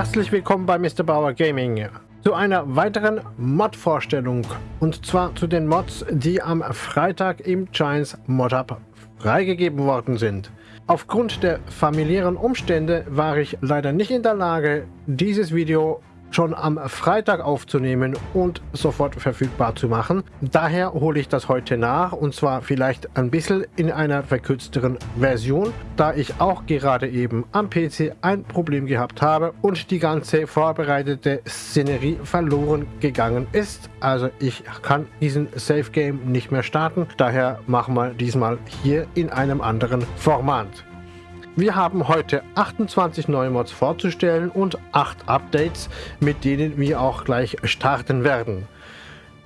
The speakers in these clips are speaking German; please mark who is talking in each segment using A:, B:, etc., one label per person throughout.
A: Herzlich willkommen bei Mr. Bauer Gaming zu einer weiteren Mod-Vorstellung und zwar zu den Mods, die am Freitag im Giants Mod Hub freigegeben worden sind. Aufgrund der familiären Umstände war ich leider nicht in der Lage, dieses Video schon am Freitag aufzunehmen und sofort verfügbar zu machen. Daher hole ich das heute nach und zwar vielleicht ein bisschen in einer verkürzteren Version, da ich auch gerade eben am PC ein Problem gehabt habe und die ganze vorbereitete Szenerie verloren gegangen ist. Also ich kann diesen Safe Game nicht mehr starten, daher machen wir diesmal hier in einem anderen Format. Wir haben heute 28 neue Mods vorzustellen und 8 Updates, mit denen wir auch gleich starten werden.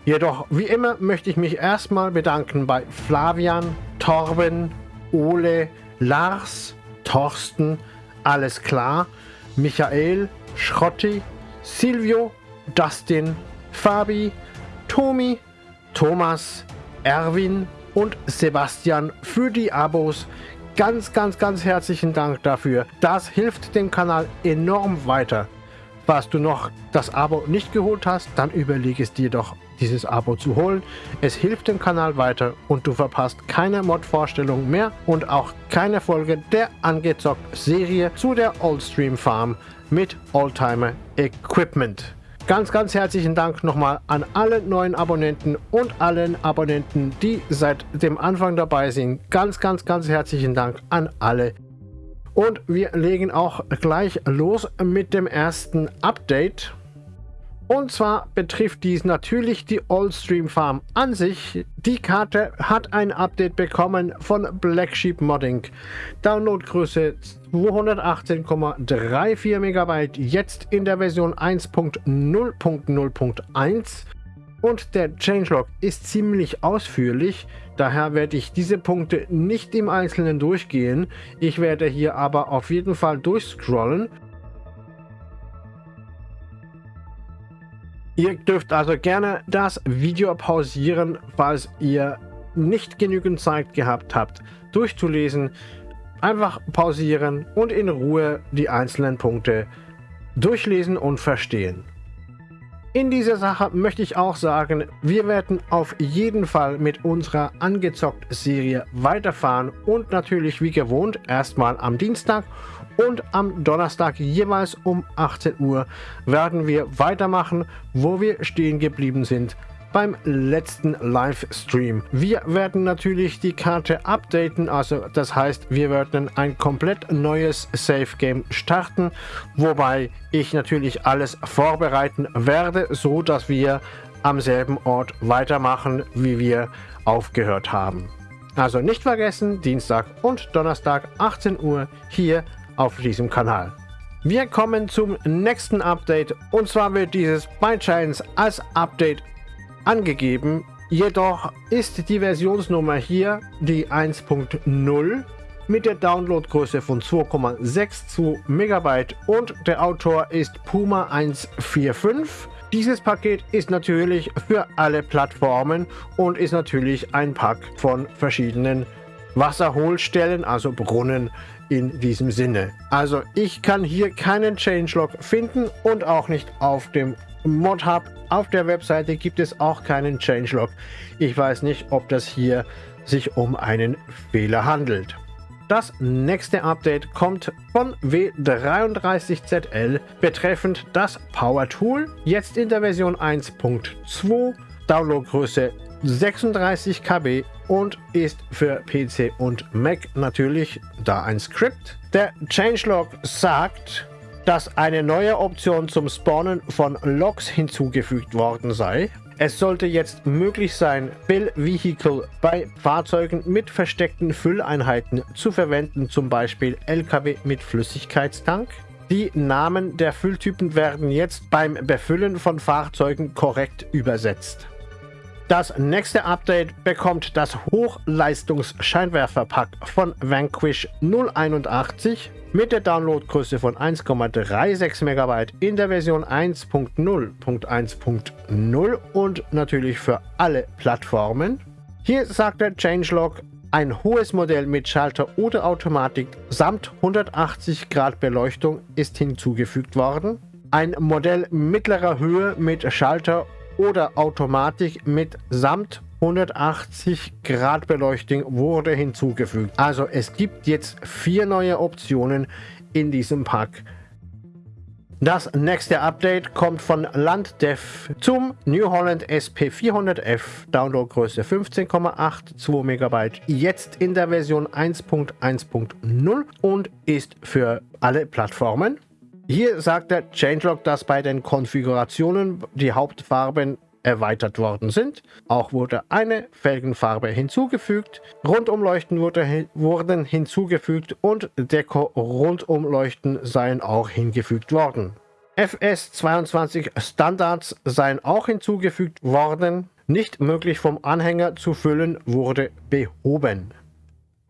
A: Jedoch, wie immer, möchte ich mich erstmal bedanken bei Flavian, Torben, Ole, Lars, Thorsten, Alles klar, Michael, Schrotti, Silvio, Dustin, Fabi, Tomi, Thomas, Erwin und Sebastian für die Abos, Ganz, ganz, ganz herzlichen Dank dafür. Das hilft dem Kanal enorm weiter. Falls du noch das Abo nicht geholt hast, dann überlege es dir doch, dieses Abo zu holen. Es hilft dem Kanal weiter und du verpasst keine Mod-Vorstellung mehr und auch keine Folge der angezockt Serie zu der Oldstream Farm mit Oldtimer Equipment. Ganz, ganz herzlichen Dank nochmal an alle neuen Abonnenten und allen Abonnenten, die seit dem Anfang dabei sind. Ganz, ganz, ganz herzlichen Dank an alle. Und wir legen auch gleich los mit dem ersten Update. Und zwar betrifft dies natürlich die Oldstream Farm an sich. Die Karte hat ein Update bekommen von Black Sheep Modding. Downloadgröße 218,34 MB, jetzt in der Version 1.0.0.1. Und der Changelog ist ziemlich ausführlich, daher werde ich diese Punkte nicht im Einzelnen durchgehen. Ich werde hier aber auf jeden Fall durchscrollen Ihr dürft also gerne das Video pausieren, falls ihr nicht genügend Zeit gehabt habt, durchzulesen. Einfach pausieren und in Ruhe die einzelnen Punkte durchlesen und verstehen. In dieser Sache möchte ich auch sagen, wir werden auf jeden Fall mit unserer angezockt Serie weiterfahren und natürlich wie gewohnt erstmal am Dienstag und am Donnerstag jeweils um 18 Uhr werden wir weitermachen, wo wir stehen geblieben sind beim letzten Livestream. Wir werden natürlich die Karte updaten, also das heißt, wir werden ein komplett neues Safe Game starten, wobei ich natürlich alles vorbereiten werde, so dass wir am selben Ort weitermachen, wie wir aufgehört haben. Also nicht vergessen, Dienstag und Donnerstag 18 Uhr hier auf diesem Kanal. Wir kommen zum nächsten Update und zwar wird dieses Giants als Update angegeben. Jedoch ist die Versionsnummer hier die 1.0 mit der Downloadgröße von 2,62 MB und der Autor ist Puma 145. Dieses Paket ist natürlich für alle Plattformen und ist natürlich ein Pack von verschiedenen Wasserholstellen, also Brunnen in diesem Sinne. Also ich kann hier keinen Changelog finden und auch nicht auf dem Mod Hub. Auf der Webseite gibt es auch keinen Changelog. Ich weiß nicht, ob das hier sich um einen Fehler handelt. Das nächste Update kommt von W33ZL betreffend das Power Tool, jetzt in der Version 1.2, Downloadgröße 36 KB und ist für PC und Mac natürlich da ein Skript. Der Changelog sagt, dass eine neue Option zum Spawnen von Logs hinzugefügt worden sei. Es sollte jetzt möglich sein, Bill Vehicle bei Fahrzeugen mit versteckten Fülleinheiten zu verwenden, zum Beispiel LKW mit Flüssigkeitstank. Die Namen der Fülltypen werden jetzt beim Befüllen von Fahrzeugen korrekt übersetzt. Das nächste Update bekommt das Hochleistungs-Scheinwerferpack von Vanquish 081 mit der Downloadgröße von 1,36 MB in der Version 1.0.1.0 und natürlich für alle Plattformen. Hier sagt der Changelog, Ein hohes Modell mit Schalter oder Automatik samt 180 Grad Beleuchtung ist hinzugefügt worden. Ein Modell mittlerer Höhe mit Schalter oder Automatik mit samt 180 Grad Beleuchtung wurde hinzugefügt. Also es gibt jetzt vier neue Optionen in diesem Pack. Das nächste Update kommt von Landdev zum New Holland SP400F, Downloadgröße 15,82 MB, jetzt in der Version 1.1.0 und ist für alle Plattformen. Hier sagt der Changelog, dass bei den Konfigurationen die Hauptfarben erweitert worden sind. Auch wurde eine Felgenfarbe hinzugefügt, Rundumleuchten wurde, wurden hinzugefügt und Deko-Rundumleuchten seien auch hingefügt worden. FS22 Standards seien auch hinzugefügt worden. Nicht möglich vom Anhänger zu füllen wurde behoben.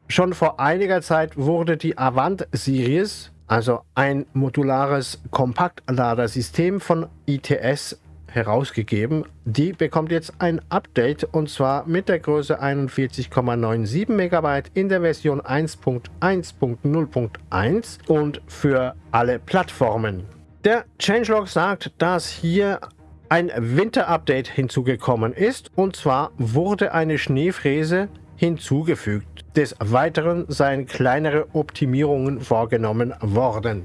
A: Schon vor einiger Zeit wurde die Avant Series, also ein modulares Kompaktladersystem von ITS herausgegeben. Die bekommt jetzt ein Update und zwar mit der Größe 41,97 MB in der Version 1.1.0.1 und für alle Plattformen. Der Changelog sagt, dass hier ein Winter-Update hinzugekommen ist und zwar wurde eine Schneefräse hinzugefügt. Des Weiteren seien kleinere Optimierungen vorgenommen worden.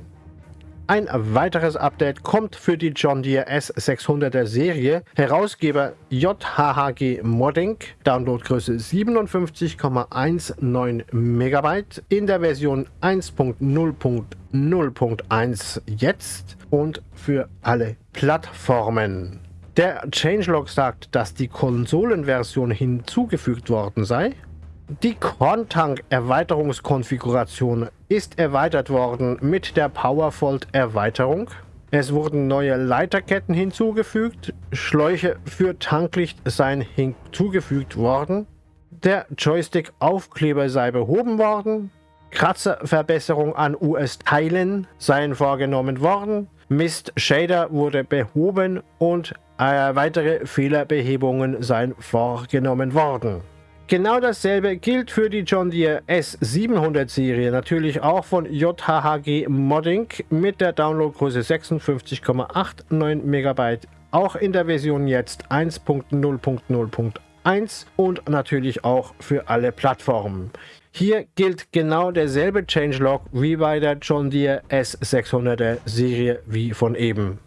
A: Ein weiteres Update kommt für die John Deere S600er Serie. Herausgeber JHHG Modding, Downloadgröße 57,19 MB in der Version 1.0.0.1 jetzt und für alle Plattformen. Der Changelog sagt, dass die Konsolenversion hinzugefügt worden sei die Korntank-Erweiterungskonfiguration ist erweitert worden mit der Powerfold-Erweiterung. Es wurden neue Leiterketten hinzugefügt, Schläuche für Tanklicht seien hinzugefügt worden, der Joystick-Aufkleber sei behoben worden, Kratzerverbesserung an US-Teilen seien vorgenommen worden, Mist Shader wurde behoben und äh, weitere Fehlerbehebungen seien vorgenommen worden. Genau dasselbe gilt für die John Deere S700 Serie, natürlich auch von JHHG Modding mit der Downloadgröße 56,89 MB, auch in der Version jetzt 1.0.0.1 und natürlich auch für alle Plattformen. Hier gilt genau derselbe Changelog wie bei der John Deere S600er Serie wie von eben.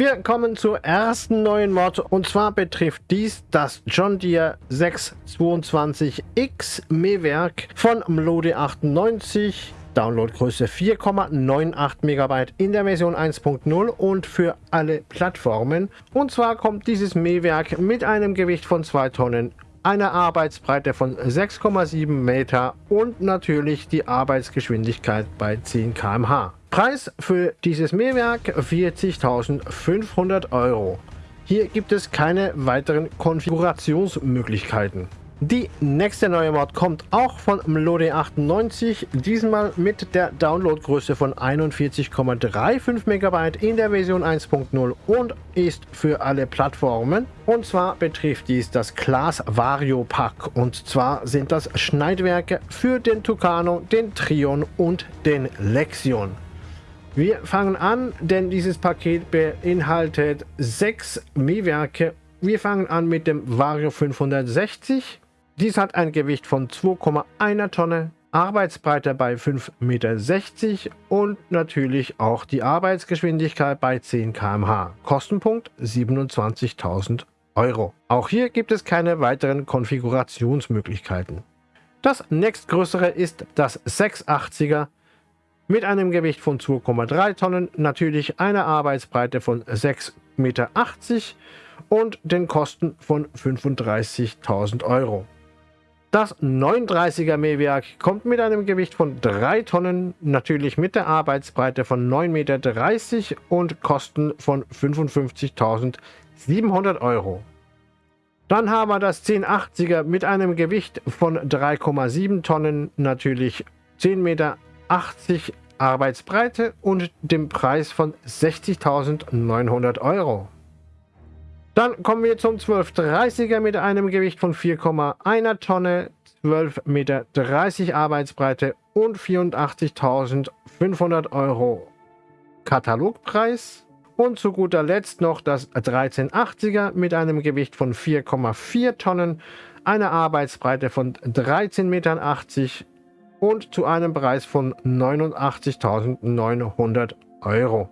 A: Wir kommen zur ersten neuen Mod und zwar betrifft dies das John Deere 622X Mähwerk von Mlode 98. Downloadgröße 4,98 MB in der Version 1.0 und für alle Plattformen. Und zwar kommt dieses Mähwerk mit einem Gewicht von 2 Tonnen eine Arbeitsbreite von 6,7 Meter und natürlich die Arbeitsgeschwindigkeit bei 10 km/h. Preis für dieses Mähwerk 40.500 Euro. Hier gibt es keine weiteren Konfigurationsmöglichkeiten. Die nächste neue Mod kommt auch von Mlode 98, diesmal mit der Downloadgröße von 41,35 MB in der Version 1.0 und ist für alle Plattformen. Und zwar betrifft dies das Class Vario Pack und zwar sind das Schneidwerke für den Tucano, den Trion und den Lexion. Wir fangen an, denn dieses Paket beinhaltet sechs Mähwerke. Wir fangen an mit dem Vario 560 dies hat ein Gewicht von 2,1 Tonne, Arbeitsbreite bei 5,60 Meter und natürlich auch die Arbeitsgeschwindigkeit bei 10 km/h. Kostenpunkt 27.000 Euro. Auch hier gibt es keine weiteren Konfigurationsmöglichkeiten. Das nächstgrößere ist das 680er mit einem Gewicht von 2,3 Tonnen, natürlich einer Arbeitsbreite von 6,80 Meter und den Kosten von 35.000 Euro. Das 39er Mähwerk kommt mit einem Gewicht von 3 Tonnen, natürlich mit der Arbeitsbreite von 9,30 Meter und Kosten von 55.700 Euro. Dann haben wir das 1080er mit einem Gewicht von 3,7 Tonnen, natürlich 10,80 Meter Arbeitsbreite und dem Preis von 60.900 Euro. Dann kommen wir zum 1230er mit einem Gewicht von 4,1 Tonne, 12,30 Meter Arbeitsbreite und 84.500 Euro Katalogpreis. Und zu guter Letzt noch das 1380er mit einem Gewicht von 4,4 Tonnen, einer Arbeitsbreite von 13,80 Metern und zu einem Preis von 89.900 Euro.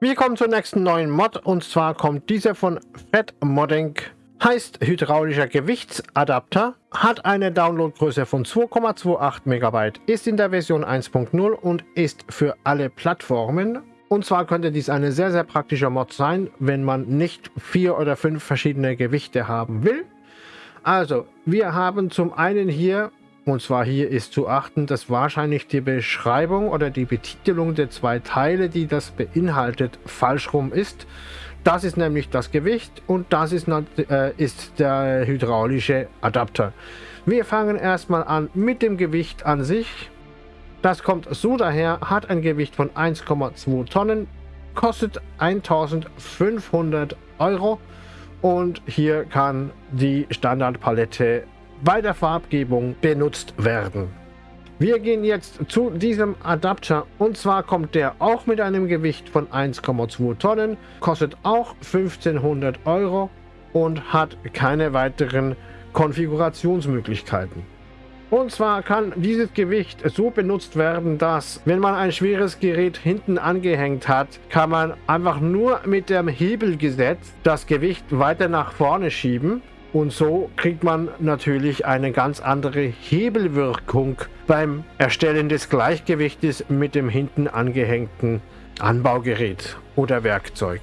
A: Wir kommen zur nächsten neuen Mod und zwar kommt diese von Fat Modding. Heißt hydraulischer Gewichtsadapter, hat eine Downloadgröße von 2,28 MB, ist in der Version 1.0 und ist für alle Plattformen. Und zwar könnte dies eine sehr, sehr praktische Mod sein, wenn man nicht vier oder fünf verschiedene Gewichte haben will. Also, wir haben zum einen hier und zwar hier ist zu achten, dass wahrscheinlich die Beschreibung oder die Betitelung der zwei Teile, die das beinhaltet, falsch rum ist. Das ist nämlich das Gewicht und das ist, äh, ist der hydraulische Adapter. Wir fangen erstmal an mit dem Gewicht an sich. Das kommt so daher, hat ein Gewicht von 1,2 Tonnen, kostet 1500 Euro und hier kann die Standardpalette bei der Farbgebung benutzt werden. Wir gehen jetzt zu diesem Adapter und zwar kommt der auch mit einem Gewicht von 1,2 Tonnen, kostet auch 1500 Euro und hat keine weiteren Konfigurationsmöglichkeiten. Und zwar kann dieses Gewicht so benutzt werden, dass wenn man ein schweres Gerät hinten angehängt hat, kann man einfach nur mit dem Hebelgesetz das Gewicht weiter nach vorne schieben und so kriegt man natürlich eine ganz andere Hebelwirkung beim Erstellen des Gleichgewichtes mit dem hinten angehängten Anbaugerät oder Werkzeug.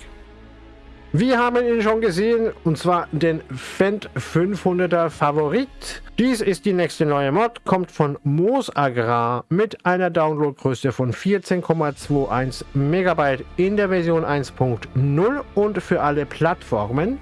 A: Wir haben ihn schon gesehen, und zwar den Fendt 500er Favorit. Dies ist die nächste neue Mod, kommt von Moos Agrar mit einer Downloadgröße von 14,21 MB in der Version 1.0 und für alle Plattformen.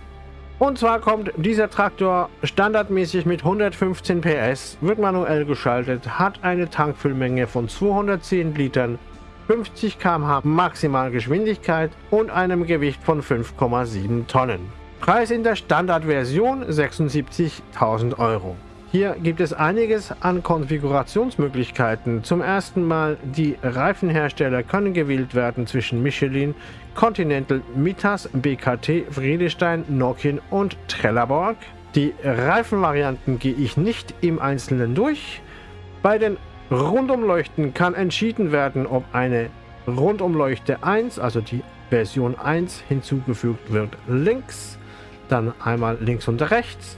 A: Und zwar kommt dieser Traktor standardmäßig mit 115 PS, wird manuell geschaltet, hat eine Tankfüllmenge von 210 Litern, 50 km/h Maximalgeschwindigkeit und einem Gewicht von 5,7 Tonnen. Preis in der Standardversion 76.000 Euro. Hier gibt es einiges an Konfigurationsmöglichkeiten. Zum ersten Mal, die Reifenhersteller können gewählt werden zwischen Michelin, Continental, Mitas, BKT, Friedestein, Nokian und Trelleborg. Die Reifenvarianten gehe ich nicht im Einzelnen durch. Bei den Rundumleuchten kann entschieden werden, ob eine Rundumleuchte 1, also die Version 1, hinzugefügt wird links, dann einmal links und rechts,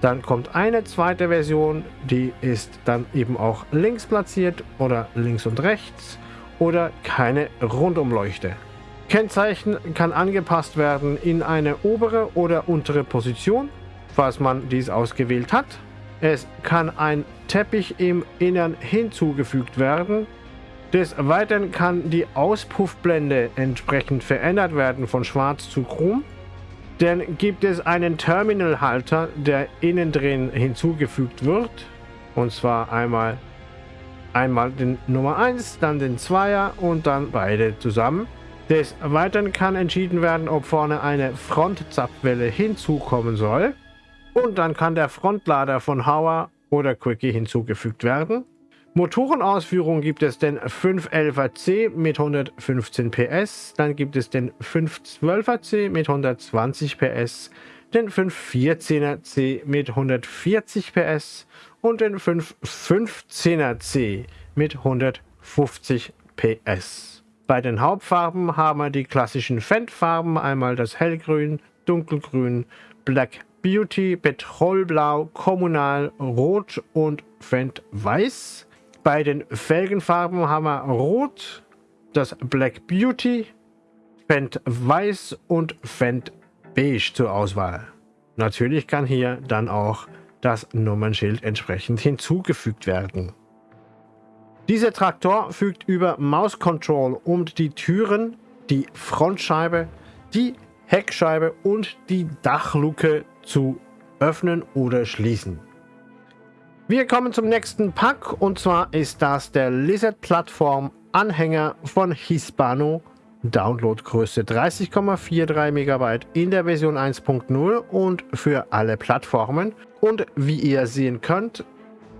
A: dann kommt eine zweite Version, die ist dann eben auch links platziert oder links und rechts oder keine Rundumleuchte. Kennzeichen kann angepasst werden in eine obere oder untere Position, falls man dies ausgewählt hat. Es kann ein Teppich im Innern hinzugefügt werden. Des Weiteren kann die Auspuffblende entsprechend verändert werden von schwarz zu chrom. Dann gibt es einen Terminalhalter, der innen drin hinzugefügt wird. Und zwar einmal, einmal den Nummer 1, dann den 2er und dann beide zusammen. Des Weiteren kann entschieden werden, ob vorne eine Frontzapfwelle hinzukommen soll. Und dann kann der Frontlader von Hauer oder Quickie hinzugefügt werden. Motorenausführung gibt es den 511er-C mit 115 PS, dann gibt es den 512er-C mit 120 PS, den 514er-C mit 140 PS und den 515er-C mit 150 PS. Bei den Hauptfarben haben wir die klassischen Fendt-Farben, einmal das Hellgrün, Dunkelgrün, Black Beauty, Petrolblau, Kommunal, Rot und Fendt Weiß. Bei den Felgenfarben haben wir Rot, das Black Beauty, Fendt Weiß und Fendt Beige zur Auswahl. Natürlich kann hier dann auch das Nummernschild entsprechend hinzugefügt werden. Dieser Traktor fügt über Mouse Control um die Türen, die Frontscheibe, die Heckscheibe und die Dachluke zu öffnen oder schließen. Wir kommen zum nächsten Pack und zwar ist das der Lizard Plattform Anhänger von Hispano. Downloadgröße 30,43 MB in der Version 1.0 und für alle Plattformen. Und wie ihr sehen könnt,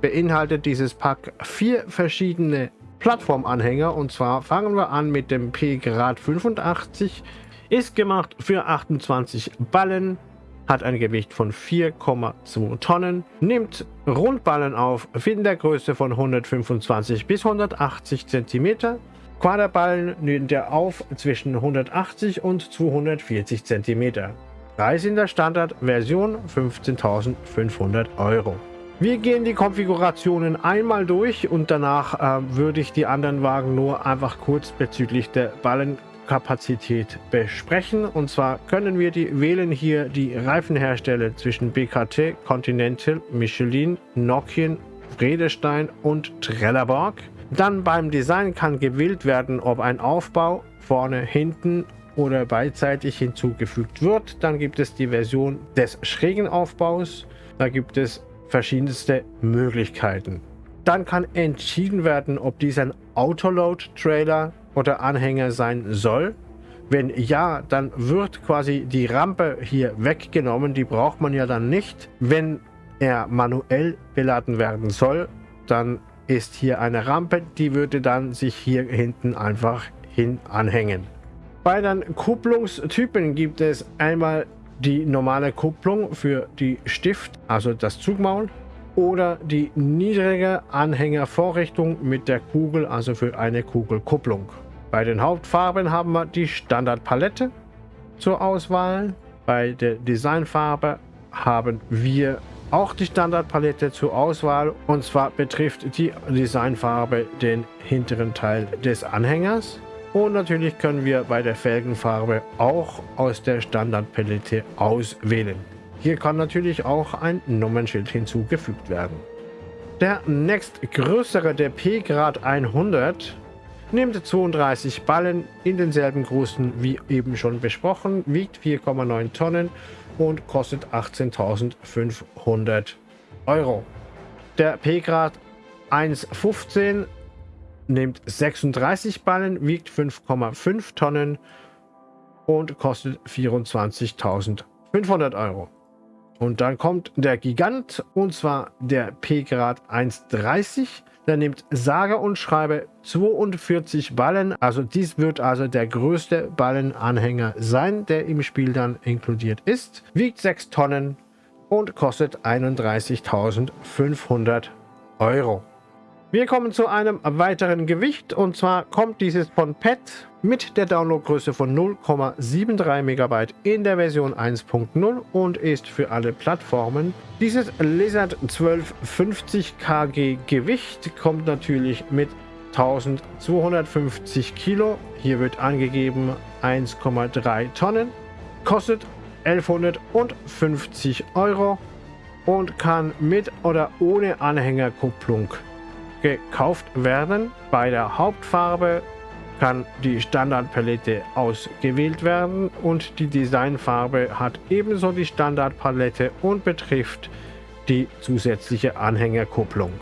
A: beinhaltet dieses Pack vier verschiedene Plattformanhänger. Und zwar fangen wir an mit dem P-Grad 85. Ist gemacht für 28 Ballen, hat ein Gewicht von 4,2 Tonnen, nimmt Rundballen auf in der Größe von 125 bis 180 cm. Quaderballen nimmt er auf zwischen 180 und 240 cm. Preis in der Standardversion 15.500 Euro. Wir gehen die Konfigurationen einmal durch und danach äh, würde ich die anderen Wagen nur einfach kurz bezüglich der Ballenkapazität besprechen. Und zwar können wir die wählen hier die Reifenhersteller zwischen BKT, Continental, Michelin, Nokian, Vredestein und Trelleborg. Dann beim Design kann gewählt werden, ob ein Aufbau vorne, hinten oder beidseitig hinzugefügt wird. Dann gibt es die Version des schrägen Aufbaus. Da gibt es verschiedenste Möglichkeiten. Dann kann entschieden werden, ob dies ein Autoload-Trailer oder Anhänger sein soll. Wenn ja, dann wird quasi die Rampe hier weggenommen. Die braucht man ja dann nicht. Wenn er manuell beladen werden soll, dann ist hier eine Rampe, die würde dann sich hier hinten einfach hin anhängen. Bei den Kupplungstypen gibt es einmal die normale Kupplung für die Stift, also das Zugmaul, oder die niedrige Anhängervorrichtung mit der Kugel, also für eine Kugelkupplung. Bei den Hauptfarben haben wir die Standardpalette zur Auswahl. Bei der Designfarbe haben wir auch die Standardpalette zur Auswahl und zwar betrifft die Designfarbe den hinteren Teil des Anhängers. Und natürlich können wir bei der Felgenfarbe auch aus der Standardpalette auswählen. Hier kann natürlich auch ein Nummernschild hinzugefügt werden. Der nächstgrößere, der P-Grad 100, nimmt 32 Ballen in denselben Größen wie eben schon besprochen, wiegt 4,9 Tonnen und kostet 18.500 Euro. Der P-Grad 115 nimmt 36 Ballen, wiegt 5,5 Tonnen und kostet 24.500 Euro. Und dann kommt der Gigant, und zwar der P-Grad 130. Der nimmt sage und schreibe 42 Ballen. Also dies wird also der größte Ballenanhänger sein, der im Spiel dann inkludiert ist. Wiegt 6 Tonnen und kostet 31.500 Euro. Wir kommen zu einem weiteren Gewicht und zwar kommt dieses von PET mit der Downloadgröße von 0,73 MB in der Version 1.0 und ist für alle Plattformen. Dieses Lizard 1250 kg Gewicht kommt natürlich mit 1250 Kilo. Hier wird angegeben 1,3 Tonnen. Kostet 1150 Euro und kann mit oder ohne Anhängerkupplung gekauft werden. Bei der Hauptfarbe kann die Standardpalette ausgewählt werden und die Designfarbe hat ebenso die Standardpalette und betrifft die zusätzliche Anhängerkupplung.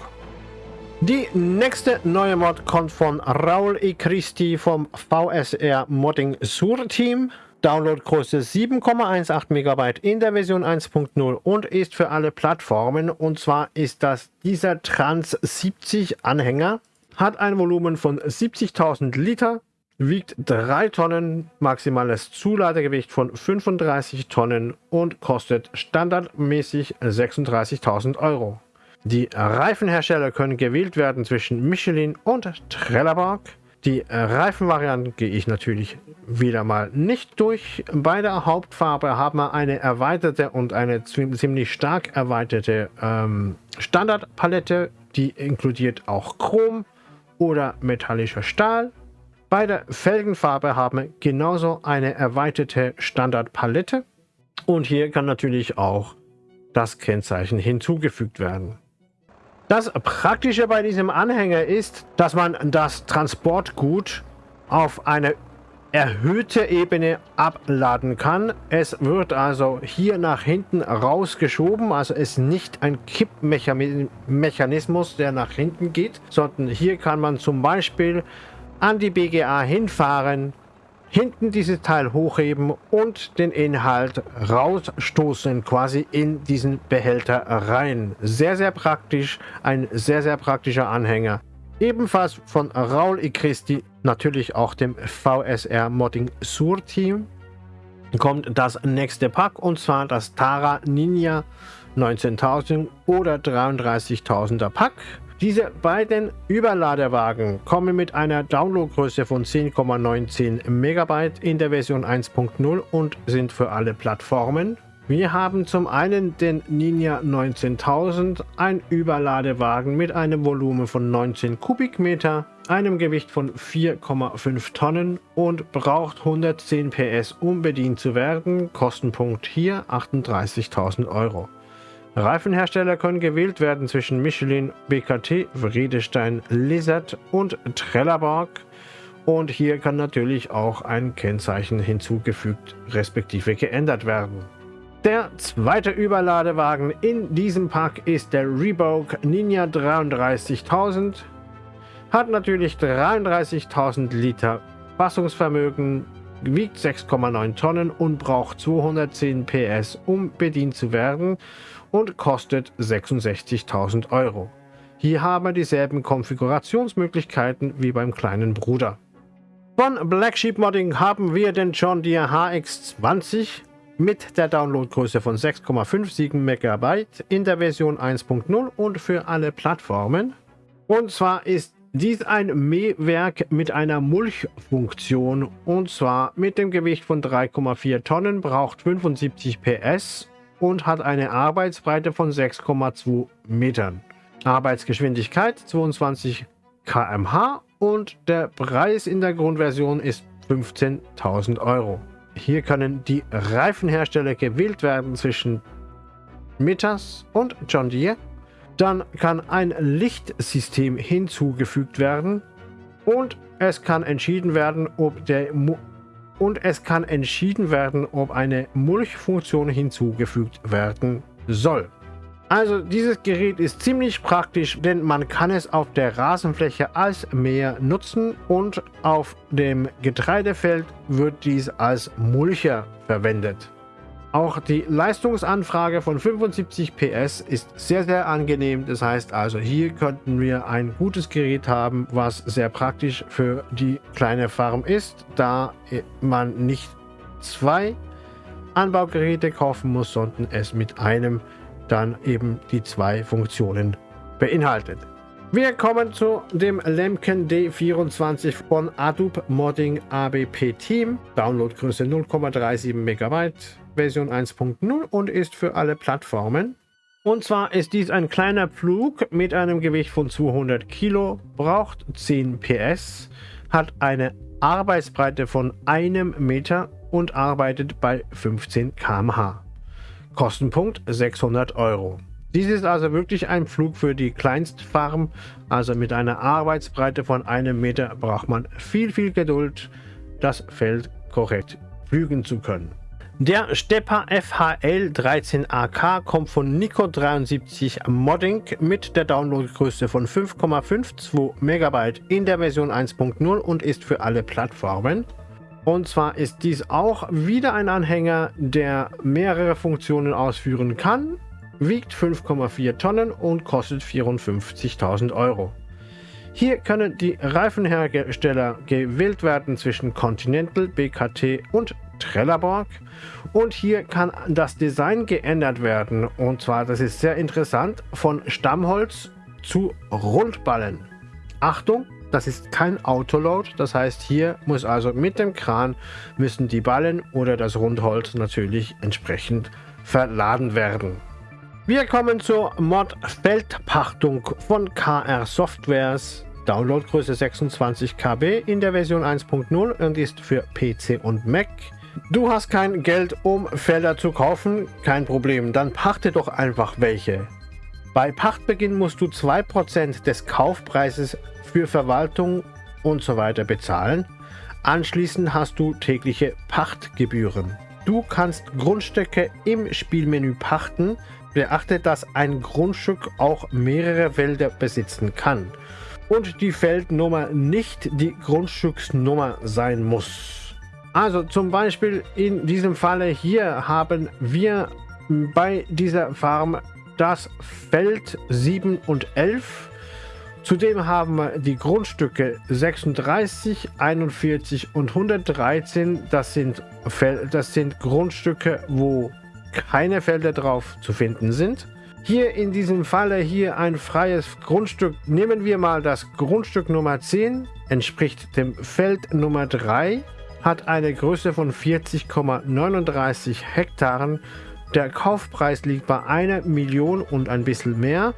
A: Die nächste neue Mod kommt von Raul E. Christi vom VSR Modding Sur Team. Downloadgröße 7,18 MB in der Version 1.0 und ist für alle Plattformen. Und zwar ist das dieser Trans 70 Anhänger, hat ein Volumen von 70.000 Liter, wiegt 3 Tonnen, maximales Zuladegewicht von 35 Tonnen und kostet standardmäßig 36.000 Euro. Die Reifenhersteller können gewählt werden zwischen Michelin und Trelleborg. Die Reifenvarianten gehe ich natürlich wieder mal nicht durch. Bei der Hauptfarbe haben wir eine erweiterte und eine ziemlich stark erweiterte ähm, Standardpalette. Die inkludiert auch Chrom oder metallischer Stahl. Bei der Felgenfarbe haben wir genauso eine erweiterte Standardpalette. Und hier kann natürlich auch das Kennzeichen hinzugefügt werden. Das Praktische bei diesem Anhänger ist, dass man das Transportgut auf eine erhöhte Ebene abladen kann. Es wird also hier nach hinten rausgeschoben, also ist nicht ein Kippmechanismus, der nach hinten geht, sondern hier kann man zum Beispiel an die BGA hinfahren hinten dieses Teil hochheben und den Inhalt rausstoßen, quasi in diesen Behälter rein. Sehr, sehr praktisch, ein sehr, sehr praktischer Anhänger. Ebenfalls von Raul I. Christi, natürlich auch dem VSR Modding Sur Team, kommt das nächste Pack und zwar das Tara Ninja 19.000 oder 33.000er Pack. Diese beiden Überladewagen kommen mit einer Downloadgröße von 10,19 MB in der Version 1.0 und sind für alle Plattformen. Wir haben zum einen den Ninja 19000, ein Überladewagen mit einem Volumen von 19 Kubikmeter, einem Gewicht von 4,5 Tonnen und braucht 110 PS, um bedient zu werden. Kostenpunkt hier 38.000 Euro. Reifenhersteller können gewählt werden zwischen Michelin, BKT, Vredestein, Lizard und Trelleborg. Und hier kann natürlich auch ein Kennzeichen hinzugefügt respektive geändert werden. Der zweite Überladewagen in diesem Pack ist der Reebok Ninja 33000. Hat natürlich 33.000 Liter Fassungsvermögen, wiegt 6,9 Tonnen und braucht 210 PS, um bedient zu werden und kostet 66.000 Euro. Hier haben wir dieselben Konfigurationsmöglichkeiten wie beim kleinen Bruder. Von Black Sheep Modding haben wir den John Deere HX20 mit der Downloadgröße von 6,57 MB in der Version 1.0 und für alle Plattformen. Und zwar ist dies ein Mähwerk mit einer Mulchfunktion und zwar mit dem Gewicht von 3,4 Tonnen, braucht 75 PS und hat eine Arbeitsbreite von 6,2 Metern. Arbeitsgeschwindigkeit 22 km/h und der Preis in der Grundversion ist 15.000 Euro. Hier können die Reifenhersteller gewählt werden zwischen Mitas und John Deere. Dann kann ein Lichtsystem hinzugefügt werden und es kann entschieden werden, ob der und es kann entschieden werden, ob eine Mulchfunktion hinzugefügt werden soll. Also dieses Gerät ist ziemlich praktisch, denn man kann es auf der Rasenfläche als Mäher nutzen und auf dem Getreidefeld wird dies als Mulcher verwendet. Auch die Leistungsanfrage von 75 PS ist sehr, sehr angenehm. Das heißt also, hier könnten wir ein gutes Gerät haben, was sehr praktisch für die kleine Farm ist, da man nicht zwei Anbaugeräte kaufen muss, sondern es mit einem dann eben die zwei Funktionen beinhaltet. Wir kommen zu dem Lemken D24 von Adobe Modding ABP Team. Downloadgröße 0,37 MB, Version 1.0 und ist für alle Plattformen. Und zwar ist dies ein kleiner Pflug mit einem Gewicht von 200 Kilo, braucht 10 PS, hat eine Arbeitsbreite von einem Meter und arbeitet bei 15 km/h. Kostenpunkt 600 Euro. Dies ist also wirklich ein Flug für die Kleinstfarm, also mit einer Arbeitsbreite von einem Meter braucht man viel, viel Geduld, das Feld korrekt pflügen zu können. Der Stepper FHL 13AK kommt von Nico73 Modding mit der Downloadgröße von 5,52 MB in der Version 1.0 und ist für alle Plattformen. Und zwar ist dies auch wieder ein Anhänger, der mehrere Funktionen ausführen kann wiegt 5,4 Tonnen und kostet 54.000 Euro. Hier können die Reifenhersteller gewählt werden zwischen Continental, BKT und Trelleborg. Und hier kann das Design geändert werden. Und zwar, das ist sehr interessant, von Stammholz zu Rundballen. Achtung, das ist kein Autoload, das heißt hier muss also mit dem Kran müssen die Ballen oder das Rundholz natürlich entsprechend verladen werden. Wir kommen zur Mod Feldpachtung von KR Softwares. Downloadgröße 26 KB in der Version 1.0 und ist für PC und Mac. Du hast kein Geld, um Felder zu kaufen? Kein Problem, dann pachte doch einfach welche. Bei Pachtbeginn musst du 2% des Kaufpreises für Verwaltung und so weiter bezahlen. Anschließend hast du tägliche Pachtgebühren. Du kannst Grundstücke im Spielmenü pachten, Beachte, dass ein Grundstück auch mehrere Felder besitzen kann und die Feldnummer nicht die Grundstücksnummer sein muss. Also zum Beispiel in diesem Falle hier haben wir bei dieser Farm das Feld 7 und 11. Zudem haben wir die Grundstücke 36, 41 und 113. Das sind, das sind Grundstücke, wo keine Felder drauf zu finden sind. Hier in diesem Falle hier ein freies Grundstück. Nehmen wir mal das Grundstück Nummer 10, entspricht dem Feld Nummer 3, hat eine Größe von 40,39 Hektaren. Der Kaufpreis liegt bei einer Million und ein bisschen mehr.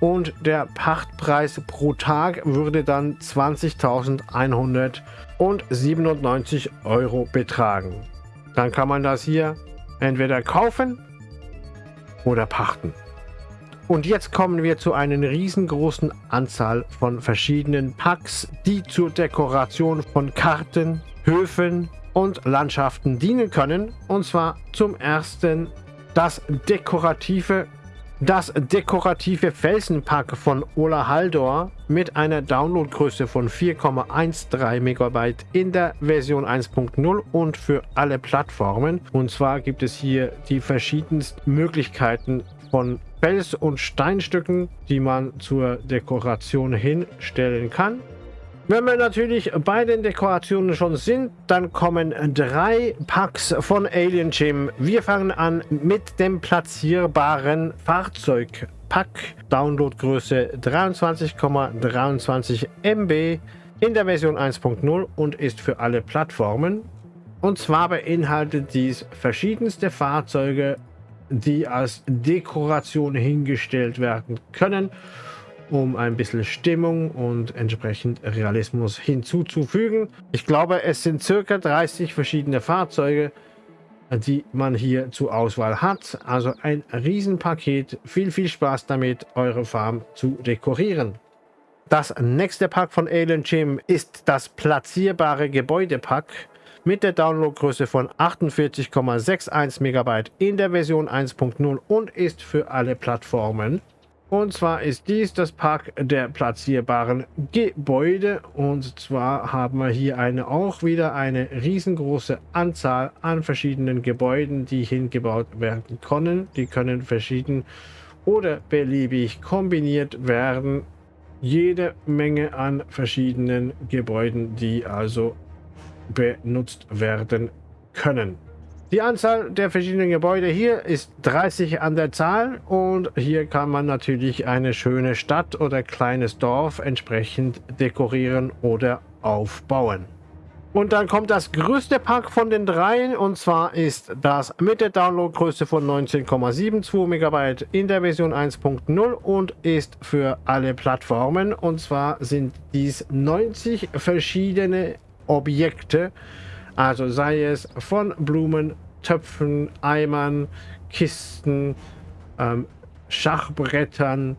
A: Und der Pachtpreis pro Tag würde dann 20.197 Euro betragen. Dann kann man das hier entweder kaufen oder pachten. Und jetzt kommen wir zu einer riesengroßen Anzahl von verschiedenen Packs, die zur Dekoration von Karten, Höfen und Landschaften dienen können. Und zwar zum ersten das dekorative das dekorative Felsenpack von Ola Haldor mit einer Downloadgröße von 4,13 MB in der Version 1.0 und für alle Plattformen. Und zwar gibt es hier die verschiedensten Möglichkeiten von Fels- und Steinstücken, die man zur Dekoration hinstellen kann. Wenn wir natürlich bei den Dekorationen schon sind, dann kommen drei Packs von Alien Gym. Wir fangen an mit dem platzierbaren Fahrzeugpack. Downloadgröße 23,23 MB in der Version 1.0 und ist für alle Plattformen. Und zwar beinhaltet dies verschiedenste Fahrzeuge, die als Dekoration hingestellt werden können um ein bisschen Stimmung und entsprechend Realismus hinzuzufügen. Ich glaube, es sind circa 30 verschiedene Fahrzeuge, die man hier zur Auswahl hat. Also ein Riesenpaket. Viel, viel Spaß damit, eure Farm zu dekorieren. Das nächste Pack von Alien Gym ist das platzierbare Gebäudepack mit der Downloadgröße von 48,61 MB in der Version 1.0 und ist für alle Plattformen und zwar ist dies das Pack der platzierbaren Gebäude. Und zwar haben wir hier eine, auch wieder eine riesengroße Anzahl an verschiedenen Gebäuden, die hingebaut werden können. Die können verschieden oder beliebig kombiniert werden. Jede Menge an verschiedenen Gebäuden, die also benutzt werden können. Die Anzahl der verschiedenen Gebäude hier ist 30 an der Zahl und hier kann man natürlich eine schöne Stadt oder kleines Dorf entsprechend dekorieren oder aufbauen. Und dann kommt das größte Pack von den dreien und zwar ist das mit der Downloadgröße von 19,72 MB in der Version 1.0 und ist für alle Plattformen und zwar sind dies 90 verschiedene Objekte, also sei es von Blumen, Töpfen, Eimern, Kisten, ähm, Schachbrettern,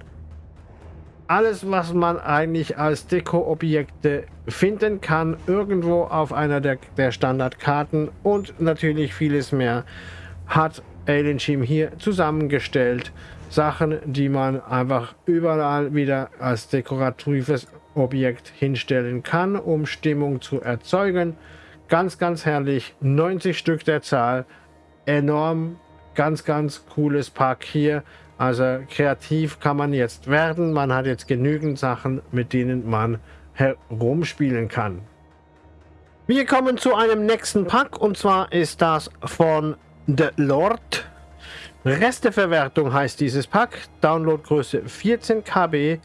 A: alles, was man eigentlich als Deko-Objekte finden kann, irgendwo auf einer der, der Standardkarten und natürlich vieles mehr, hat Alien Team hier zusammengestellt. Sachen, die man einfach überall wieder als dekoratives Objekt hinstellen kann, um Stimmung zu erzeugen. Ganz, ganz herrlich. 90 Stück der Zahl. Enorm. Ganz, ganz cooles Pack hier. Also kreativ kann man jetzt werden. Man hat jetzt genügend Sachen, mit denen man herumspielen kann. Wir kommen zu einem nächsten Pack und zwar ist das von The Lord. Resteverwertung heißt dieses Pack. Downloadgröße 14 KB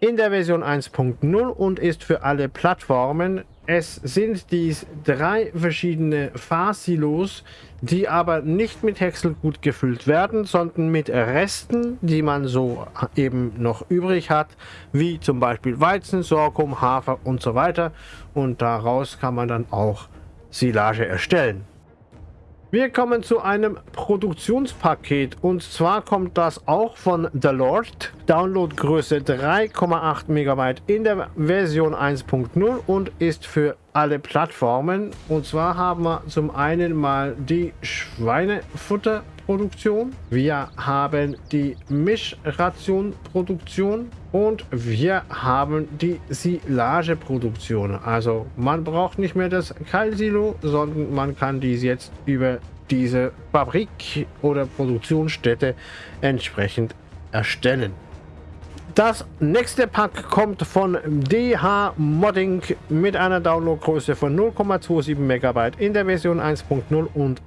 A: in der Version 1.0 und ist für alle Plattformen es sind dies drei verschiedene Fahrsilos, die aber nicht mit Häckselgut gefüllt werden, sondern mit Resten, die man so eben noch übrig hat, wie zum Beispiel Weizen, Sorghum, Hafer und so weiter. Und daraus kann man dann auch Silage erstellen. Wir kommen zu einem Produktionspaket und zwar kommt das auch von The Lord. Downloadgröße 3,8 MB in der Version 1.0 und ist für alle Plattformen. Und zwar haben wir zum einen mal die Schweinefutterproduktion Produktion, wir haben die Mischrationproduktion und wir haben die Silageproduktion. Also man braucht nicht mehr das Keilsilo, sondern man kann dies jetzt über diese Fabrik oder Produktionsstätte entsprechend erstellen. Das nächste Pack kommt von DH Modding mit einer Downloadgröße von 0,27 MB in der Version 1.0 und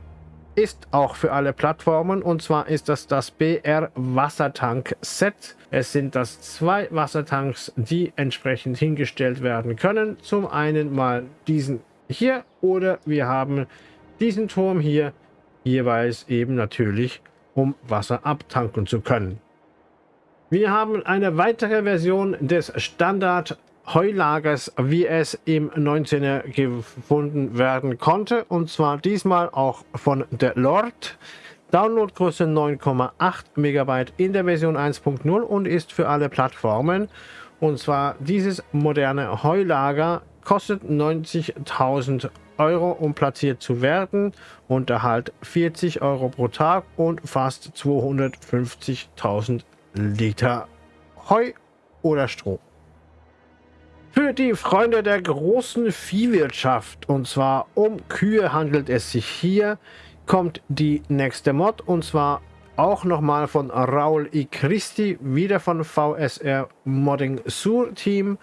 A: ist auch für alle Plattformen und zwar ist das das BR Wassertank Set. Es sind das zwei Wassertanks, die entsprechend hingestellt werden können. Zum einen mal diesen hier oder wir haben diesen Turm hier jeweils eben natürlich um Wasser abtanken zu können. Wir haben eine weitere Version des Standard Heulagers, wie es im 19er gefunden werden konnte. Und zwar diesmal auch von der Lord. Downloadgröße 9,8 MB in der Version 1.0 und ist für alle Plattformen. Und zwar dieses moderne Heulager kostet 90.000 Euro, um platziert zu werden. Unterhalt 40 Euro pro Tag und fast 250.000 Liter Heu oder Stroh. Für die Freunde der großen Viehwirtschaft, und zwar um Kühe handelt es sich hier, kommt die nächste Mod, und zwar auch nochmal von Raul I. Christi, wieder von VSR Modding Sur Team,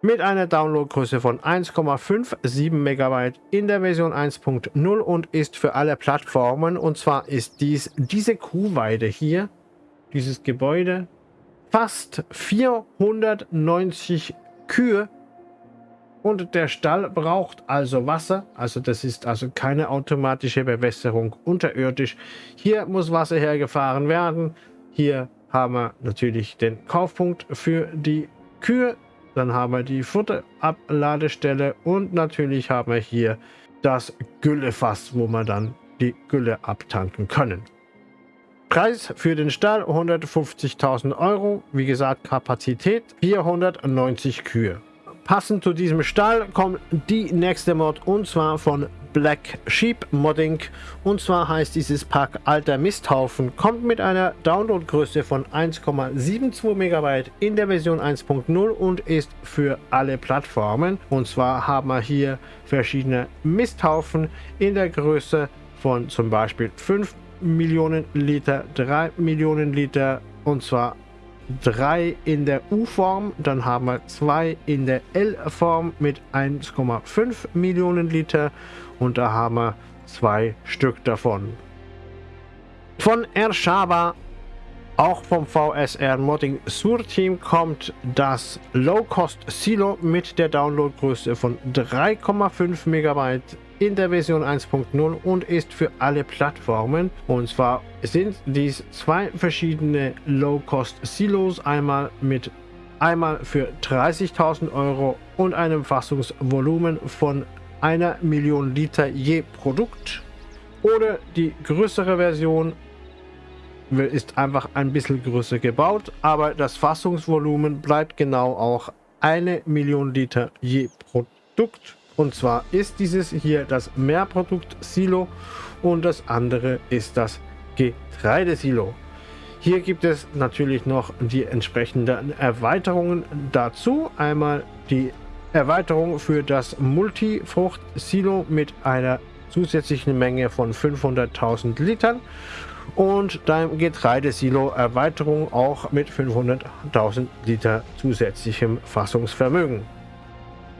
A: mit einer Downloadgröße von 1,57 MB in der Version 1.0 und ist für alle Plattformen. Und zwar ist dies diese Kuhweide hier, dieses Gebäude fast 490 Kühe und der Stall braucht also Wasser. Also das ist also keine automatische Bewässerung unterirdisch. Hier muss Wasser hergefahren werden. Hier haben wir natürlich den Kaufpunkt für die Kühe. Dann haben wir die Futterabladestelle und natürlich haben wir hier das Güllefass, wo wir dann die Gülle abtanken können. Preis für den Stall 150.000 Euro. Wie gesagt, Kapazität 490 Kühe. Passend zu diesem Stall kommt die nächste Mod und zwar von Black Sheep Modding. Und zwar heißt dieses Pack Alter Misthaufen. Kommt mit einer Downloadgröße von 1,72 MB in der Version 1.0 und ist für alle Plattformen. Und zwar haben wir hier verschiedene Misthaufen in der Größe von zum Beispiel 5 Millionen Liter, 3 Millionen Liter und zwar 3 in der U-Form, dann haben wir 2 in der L-Form mit 1,5 Millionen Liter und da haben wir zwei Stück davon. Von Ershaba, auch vom VSR Modding Sur Team, kommt das Low Cost Silo mit der Downloadgröße von 3,5 MB in der Version 1.0 und ist für alle Plattformen. Und zwar sind dies zwei verschiedene Low-Cost-Silos, einmal mit einmal für 30.000 Euro und einem Fassungsvolumen von einer Million Liter je Produkt. Oder die größere Version ist einfach ein bisschen größer gebaut, aber das Fassungsvolumen bleibt genau auch eine Million Liter je Produkt. Und zwar ist dieses hier das Mehrprodukt-Silo und das andere ist das Getreidesilo. Hier gibt es natürlich noch die entsprechenden Erweiterungen dazu. Einmal die Erweiterung für das Multifrucht-Silo mit einer zusätzlichen Menge von 500.000 Litern und dein Getreidesilo Erweiterung auch mit 500.000 Liter zusätzlichem Fassungsvermögen.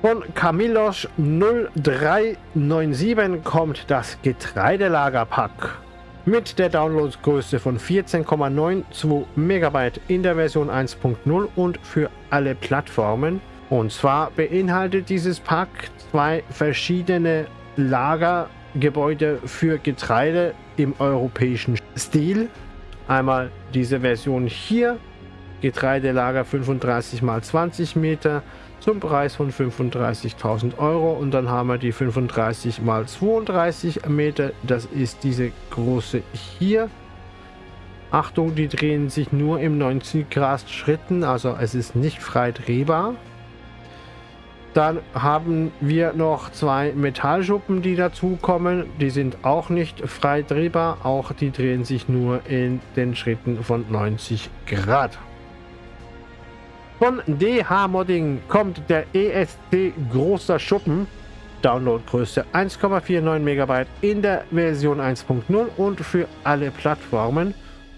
A: Von Camillos 0397 kommt das Getreidelagerpack mit der Downloadgröße von 14,92 MB in der Version 1.0 und für alle Plattformen. Und zwar beinhaltet dieses Pack zwei verschiedene Lagergebäude für Getreide im europäischen Stil. Einmal diese Version hier, Getreidelager 35 x 20 Meter zum Preis von 35.000 Euro und dann haben wir die 35 mal 32 Meter. Das ist diese große hier. Achtung, die drehen sich nur im 90 Grad Schritten, also es ist nicht frei drehbar. Dann haben wir noch zwei Metallschuppen, die dazukommen. Die sind auch nicht frei drehbar. Auch die drehen sich nur in den Schritten von 90 Grad. Von DH Modding kommt der ESC Großer Schuppen. Downloadgröße 1,49 MB in der Version 1.0 und für alle Plattformen.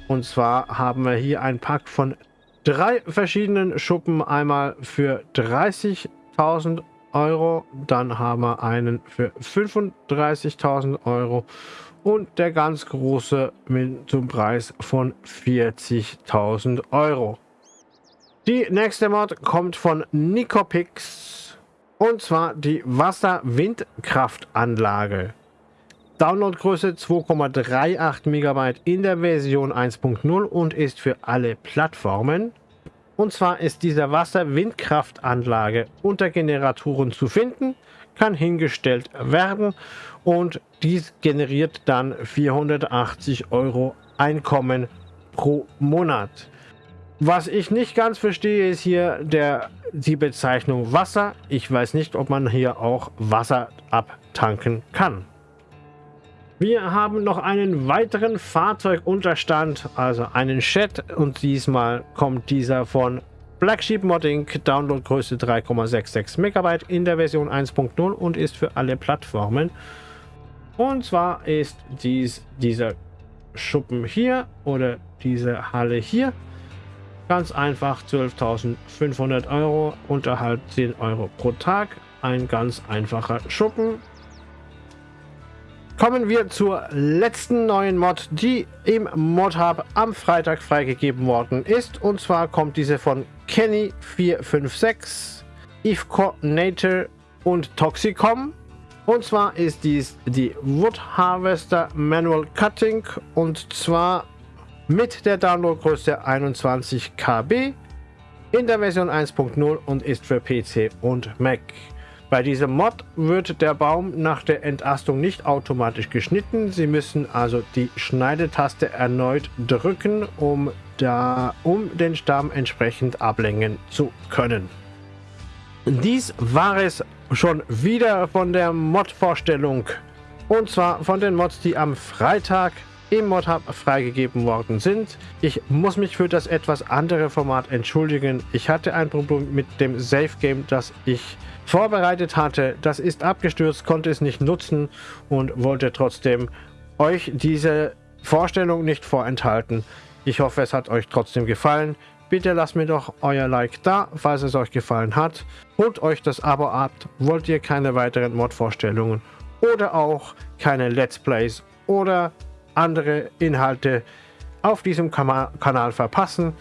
A: Und zwar haben wir hier ein Pack von drei verschiedenen Schuppen. Einmal für 30.000 Euro, dann haben wir einen für 35.000 Euro und der ganz große mit zum Preis von 40.000 Euro. Die nächste Mod kommt von Nicopix und zwar die Wasser-Windkraftanlage. Downloadgröße 2,38 MB in der Version 1.0 und ist für alle Plattformen. Und zwar ist diese Wasser-Windkraftanlage unter Generatoren zu finden, kann hingestellt werden und dies generiert dann 480 Euro Einkommen pro Monat. Was ich nicht ganz verstehe, ist hier der, die Bezeichnung Wasser. Ich weiß nicht, ob man hier auch Wasser abtanken kann. Wir haben noch einen weiteren Fahrzeugunterstand, also einen Chat und diesmal kommt dieser von Black Sheep Modding, Downloadgröße 3,66 MB in der Version 1.0 und ist für alle Plattformen. Und zwar ist dies dieser Schuppen hier oder diese Halle hier. Ganz einfach 12.500 Euro, Unterhalt 10 Euro pro Tag. Ein ganz einfacher Schuppen. Kommen wir zur letzten neuen Mod, die im Mod-Hub am Freitag freigegeben worden ist. Und zwar kommt diese von Kenny456, Ifco Nature und Toxicom. Und zwar ist dies die Wood Harvester Manual Cutting und zwar mit der Downloadgröße 21 KB in der Version 1.0 und ist für PC und Mac. Bei diesem Mod wird der Baum nach der Entastung nicht automatisch geschnitten. Sie müssen also die Schneidetaste erneut drücken, um, da, um den Stamm entsprechend ablängen zu können. Dies war es schon wieder von der Mod-Vorstellung. Und zwar von den Mods, die am Freitag Mod-Hub freigegeben worden sind. Ich muss mich für das etwas andere Format entschuldigen. Ich hatte ein Problem mit dem Safe Game, das ich vorbereitet hatte. Das ist abgestürzt, konnte es nicht nutzen und wollte trotzdem euch diese Vorstellung nicht vorenthalten. Ich hoffe, es hat euch trotzdem gefallen. Bitte lasst mir doch euer Like da, falls es euch gefallen hat. Holt euch das Abo ab, wollt ihr keine weiteren Mod-Vorstellungen oder auch keine Let's Plays oder andere Inhalte auf diesem Kanal verpassen,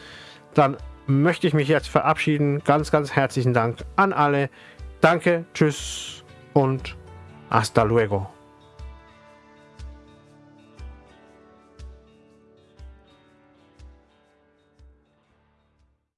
A: dann möchte ich mich jetzt verabschieden. Ganz, ganz herzlichen Dank an alle. Danke, tschüss und hasta luego.